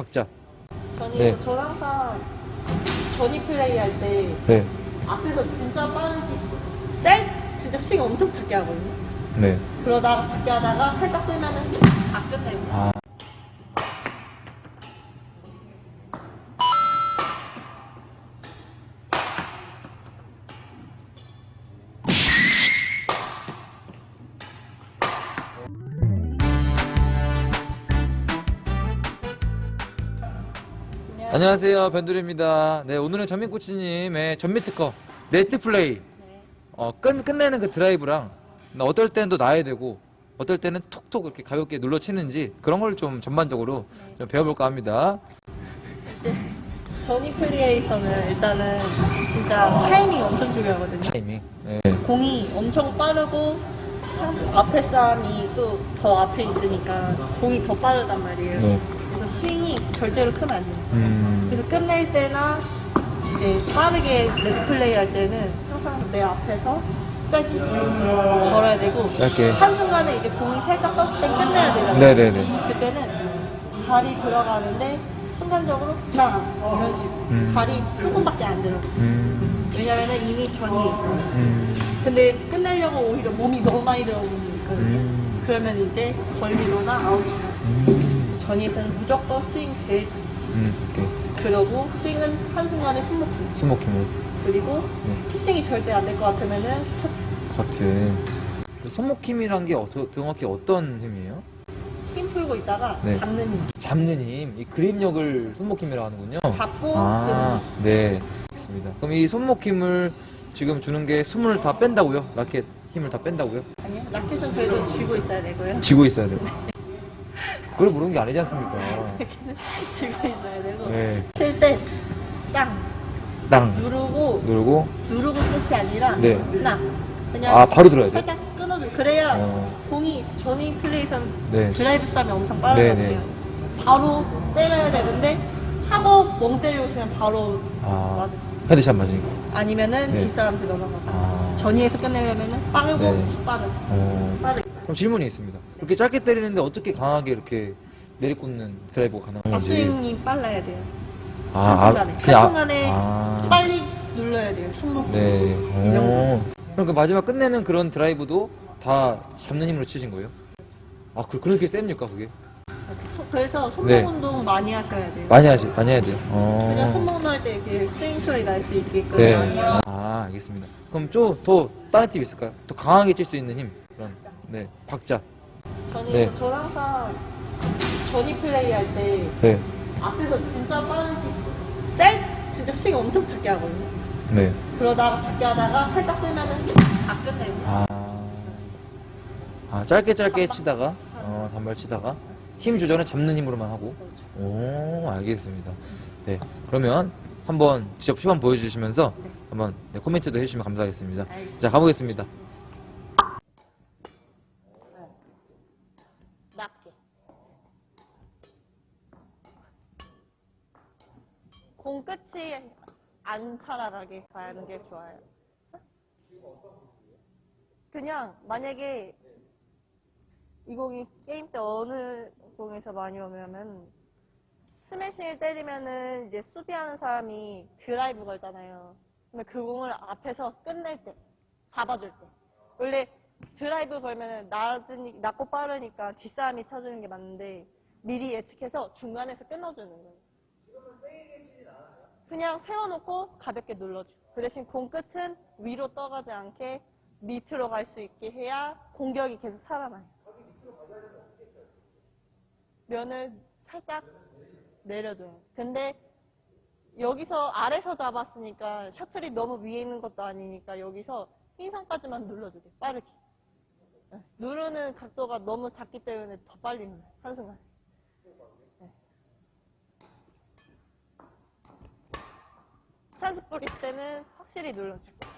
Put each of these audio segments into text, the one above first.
박자. 전이 네. 전 항상 전이 플레이 할 때 네. 앞에서 진짜 빠르게 짧 진짜 스윙 엄청 작게 하거든요. 네. 그러다가 작게 하다가 살짝 뜨면은 다 끝내고. 아. 안녕하세요 변두리입니다. 네 오늘은 전민코치님의 전위 특강 네트 플레이 네. 어, 끝, 끝내는 그 드라이브랑 어떨 때는 또 놔야 되고 어떨 때는 톡톡 이렇게 가볍게 눌러 치는지 그런 걸 좀 전반적으로 좀 배워볼까 합니다. 전위 플레이에서는 일단은 진짜 타이밍이 엄청 중요하거든요. 타이밍. 네. 공이 엄청 빠르고 사- 앞에 사람이 또 더 앞에 있으니까 공이 더 빠르단 말이에요. 스윙이 절대로 크면 안 돼요. 음. 그래서 끝낼 때나 이제 빠르게 레드 플레이 할 때는 항상 내 앞에서 짧게 걸어야 되고 짧게. 한순간에 이제 공이 살짝 떴을 때 끝내야 되잖아요. 네네네. 그때는 발이 들어가는데 순간적으로 나 이런 식으로 음. 발이 조금밖에 안 들어. 음. 왜냐면 은 이미 전이 있어요. 음. 근데 끝내려고 오히려 몸이 너무 많이 들어오는 거거든요. 음. 그러면 이제 걸리거나 아웃이나 음. 전이에서는 무조건 스윙 제일 잘. 음. 오케이. 그러고 스윙은 한순간에 숨먹기. 스모킹을. 그리고 네. 피싱이 절대 안 될 것 같으면은 버튼. 그 손목힘이란 게 어, 정확히 어떤 힘이에요? 힘 풀고 있다가 네. 잡는 힘. 잡는 힘, 이 그립력을 손목힘이라고 하는군요. 잡고 아, 네. 알겠습니다. 그럼 이 손목힘을 지금 주는 게 숨을 다 뺀다고요? 라켓 힘을 다 뺀다고요? 드는 아니요. 라켓은 그래도 쥐고 있어야 되고요. 쥐고 있어야 돼요. 그걸 모르는 게 아니지 않습니까? 쥐고 있어야 되고 네. 칠때 땅 땅 누르고 누르고 누르고 끝이 아니라 네. 나 그냥 아 바로 들어야 돼. 살짝 끊어줘. 그래야 어. 공이 전이 플레이선 네. 드라이브 쌈이 엄청 네, 빠르거든요. 네. 바로 때려야 되는데 하고 멍 때리고 있으면 바로 아. headshot 맞으니까. 아니면은 네. 뒷사람한테 넘어가. 아. 전위에서 끝내려면은 빠르고 네. 빠르고 어. 빠르게. 그럼 질문이 있습니다. 그렇게 짧게 때리는데 어떻게 강하게 이렇게 내리꽂는 드라이브가 가능한지. 앞스윙이 빨라야 돼요. 아, 한 순간에. 그냥- 한순간에 아. 빨리 눌러야 돼요. 손목. 네. 오. 그럼 그 마지막 끝내는 그런 드라이브도 다 잡는 힘으로 치신 거예요? 아, 그, 그렇게 셉니까, 그게? 소- 그래서 손목 네. 운동 많이 하셔야 돼요. 많이 하시, 많이 해야 돼요. 어. 그냥 손목 운동 할때 이렇게 스윙 소리 날 수 있게끔 네. 아, 알겠습니다. 그럼 좀 더 다른 팁 있을까요? 더 강하게 칠 수 있는 힘. 그런. 네. 박자. 전이 네. 전 항상 전이 플레이 할 때 네. 앞에서 진짜 빠르게 짧 진짜 스윙 엄청 작게 하거든요. 네. 그러다가 작게 하다가 살짝 뜨면은 다 끝내고. 아. 아, 짧게 짧게 치다가, 어, 단발 치다가, 힘 조절은 잡는 힘으로만 하고. 그렇죠. 오, 알겠습니다. 네. 그러면 한번 직접 시범 보여주시면서 네. 한번 네, 코멘트도 해주시면 감사하겠습니다. 알겠습니다. 자, 가보겠습니다. 공 끝이 안 살아가게 가는 게 좋아요. 그냥 만약에 이 공이 게임 때 어느 공에서 많이 오면은 스매싱을 때리면은 이제 수비하는 사람이 드라이브 걸잖아요. 근데 그 공을 앞에서 끝낼 때, 잡아줄 때. 원래 드라이브 걸면은 낮으니, 낮고 빠르니까 뒷사람이 쳐주는 게 맞는데 미리 예측해서 중간에서 끊어주는 거예요. 그냥 세워놓고 가볍게 눌러줘. 그 대신 공 끝은 위로 떠가지 않게 밑으로 갈 수 있게 해야 공격이 계속 살아나요. 면을 살짝 내려줘요. 근데 여기서 아래서 잡았으니까 셔틀이 너무 위에 있는 것도 아니니까 여기서 흰선까지만 눌러주게 빠르게. 네. 누르는 각도가 너무 작기 때문에 더 빨리 눌러요. 한순간에. 찬스 뿌릴 때는 확실히 눌러주고.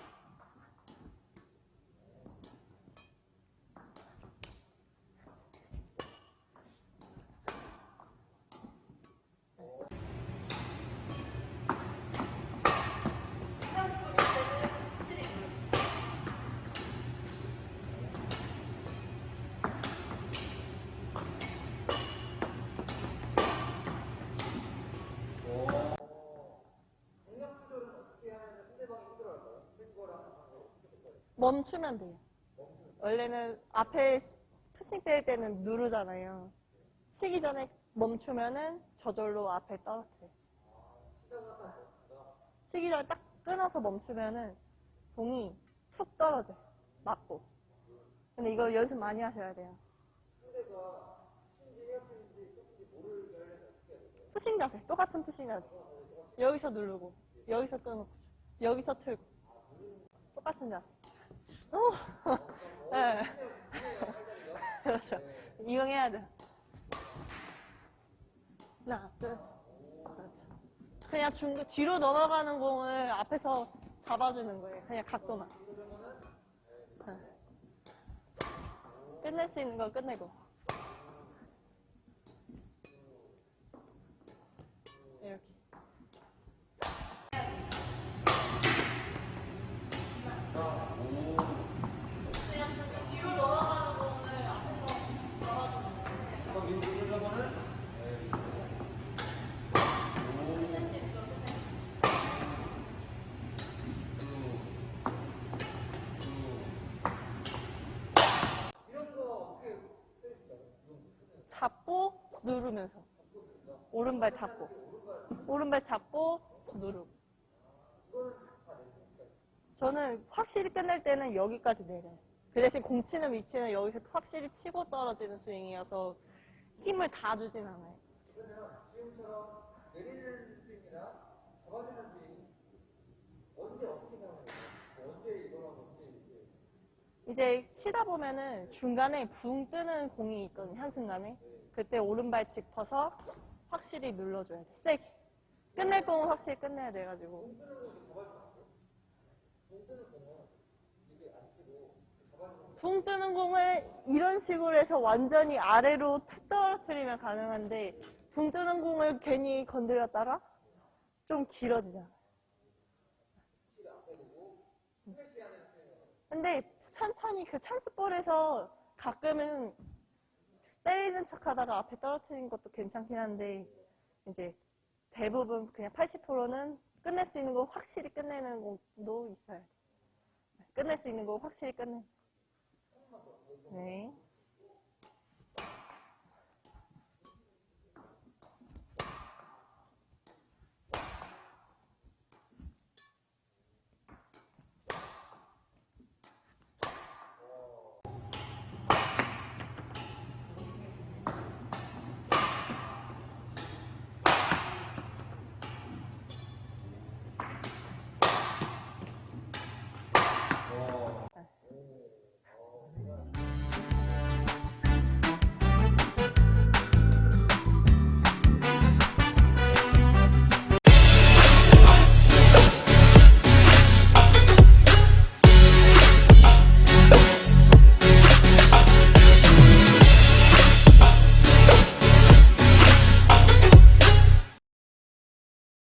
멈추면 돼요. 원래는 앞에 푸싱 때릴 때는 누르잖아요. 치기 전에 멈추면은 저절로 앞에 떨어뜨려요. 치기 전에 딱 끊어서 멈추면은 공이 툭 떨어져요. 맞고. 근데 이거 연습 많이 하셔야 돼요. 푸싱 자세, 똑같은 푸싱 자세. 여기서 누르고, 여기서 끊고, 여기서 틀고. 똑같은 자세. 오! 네. 그렇죠. 이용해야 돼. 하나, 둘. 그렇죠. 그냥 중, 뒤로 넘어가는 공을 앞에서 잡아주는 거예요. 그냥 각도만. 네. 끝낼 수 있는 거 끝내고. 잡고 누르면서. 오른발 잡고. 오른발 잡고 누르고. 저는 확실히 끝낼 때는 여기까지 내려요. 그 대신 공 치는 위치는 여기서 확실히 치고 떨어지는 스윙이어서 힘을 다 주진 않아요. 이 제 치다 보면은 중간에 붕 뜨는 공이 있거든요, 한순간에. 그때 오른발 짚어서 확실히 눌러줘야 돼, 세게. 끝낼 공은 확실히 끝내야 돼가지고. 붕 뜨는 공을 이런 식으로 해서 완전히 아래로 툭 떨어뜨리면 가능한데, 붕 뜨는 공을 괜히 건드렸다가 좀 길어지잖아. 근데 천천히 그 찬스볼에서 가끔은 때리는 척 하다가 앞에 떨어뜨리는 것도 괜찮긴 한데 이제 대부분 그냥 80%는 끝낼 수 있는 거 확실히 끝내는 공도 있어요. 끝낼 수 있는 거 확실히 끝내는 거. 네.